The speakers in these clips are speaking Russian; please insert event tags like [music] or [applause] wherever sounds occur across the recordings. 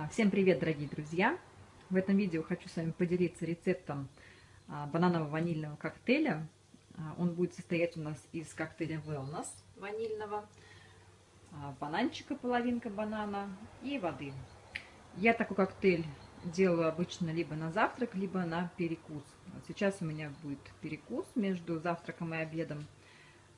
А, всем привет, дорогие друзья! В этом видео хочу с вами поделиться рецептом а, бананово-ванильного коктейля. А, он будет состоять у нас из коктейля Wellness ванильного, бананчика, половинка банана и воды. Я такой коктейль делаю обычно либо на завтрак, либо на перекус. Сейчас у меня будет перекус между завтраком и обедом.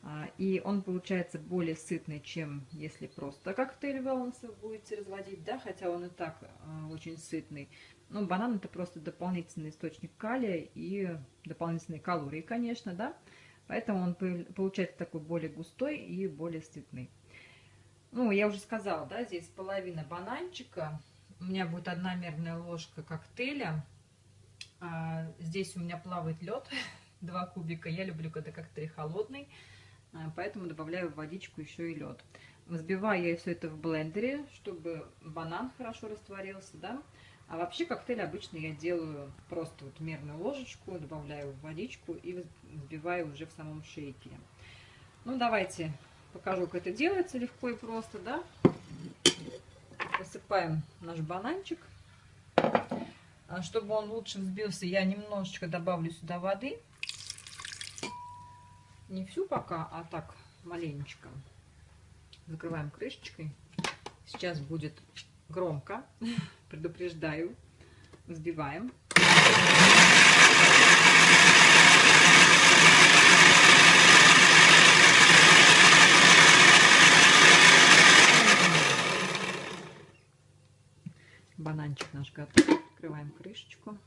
А, и он получается более сытный, чем если просто коктейль вы будете разводить, да, хотя он и так а, очень сытный. Но банан это просто дополнительный источник калия и дополнительные калории, конечно, да. Поэтому он получается такой более густой и более сытный. Ну, я уже сказала, да, здесь половина бананчика. У меня будет одна мерная ложка коктейля. А, здесь у меня плавает лед, [laughs] два кубика. Я люблю, когда коктейль холодный. А, поэтому добавляю в водичку еще и лед. Взбиваю я все это в блендере, чтобы банан хорошо растворился, да. А вообще коктейль обычно я делаю просто вот мерную ложечку, добавляю в водичку и взбиваю уже в самом шейкере. Ну, давайте покажу, как это делается легко и просто, да. Посыпаем наш бананчик. А чтобы он лучше взбился, я немножечко добавлю сюда воды не всю пока, а так маленечко. Закрываем крышечкой. Сейчас будет громко, [laughs] предупреждаю. Взбиваем. Бананчик наш готов. Открываем крышечку.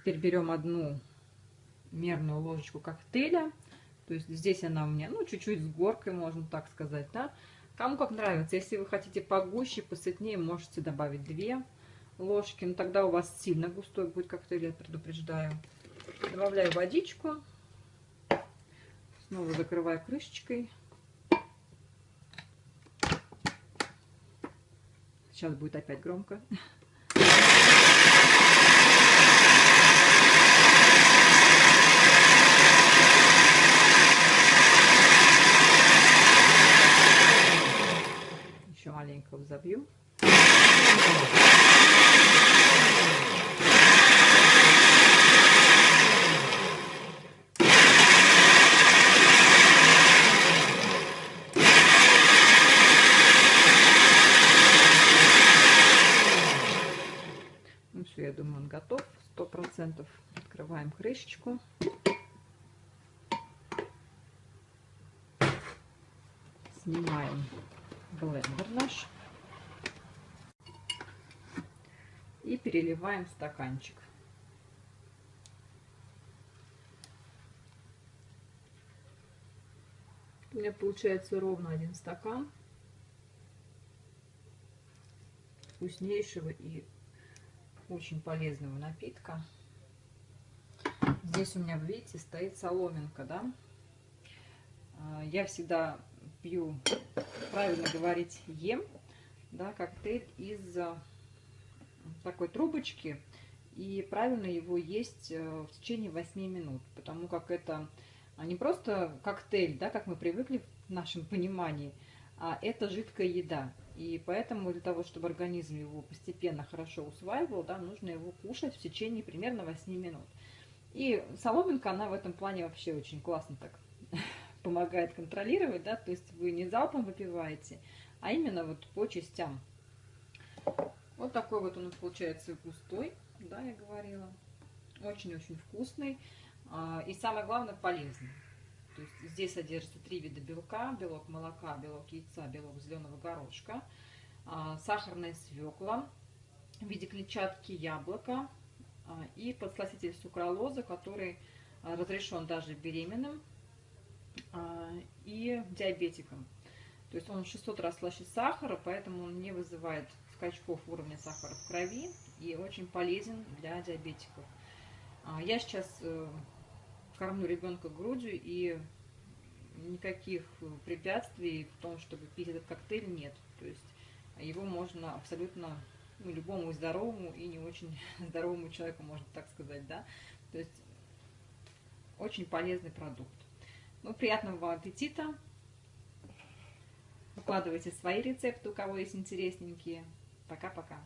Теперь берем одну мерную ложечку коктейля. То есть здесь она у меня, ну, чуть-чуть с горкой, можно так сказать, да. Кому как нравится. Если вы хотите погуще, посытнее, можете добавить две ложки. Но тогда у вас сильно густой будет коктейль, я предупреждаю. Добавляю водичку. Снова закрываю крышечкой. Сейчас будет опять громко. Взобью. Ну все, я думаю, он готов. Сто процентов. Открываем крышечку. Снимаем блендер наш. И переливаем в стаканчик. У меня получается ровно один стакан вкуснейшего и очень полезного напитка. Здесь у меня, видите, стоит соломинка, да. А, я всегда пью, правильно говорить, ем, да, коктейль из э, такой трубочки. И правильно его есть э, в течение 8 минут, потому как это не просто коктейль, да, как мы привыкли в нашем понимании, а это жидкая еда. И поэтому для того, чтобы организм его постепенно хорошо усваивал, да, нужно его кушать в течение примерно 8 минут. И соломинка, она в этом плане вообще очень классно так [laughs] помогает контролировать, да, то есть вы не залпом выпиваете, а именно вот по частям. Вот такой вот он получается густой, да, я говорила. Очень-очень вкусный а, и самое главное полезный. То есть здесь содержится три вида белка, белок молока, белок яйца, белок зеленого горошка, а, сахарная свекла в виде клетчатки яблока а, и подсластитель сукралоза, который разрешен даже беременным и диабетикам. То есть он 600 раз слаще сахара, поэтому он не вызывает скачков уровня сахара в крови и очень полезен для диабетиков. А, я сейчас э, кормлю ребенка грудью и никаких препятствий в том, чтобы пить этот коктейль, нет. То есть его можно абсолютно ну, любому здоровому и не очень [laughs] здоровому человеку, можно так сказать, да. То есть очень полезный продукт. Ну, приятного аппетита. выкладывайте свои рецепты, у кого есть интересненькие. Пока-пока.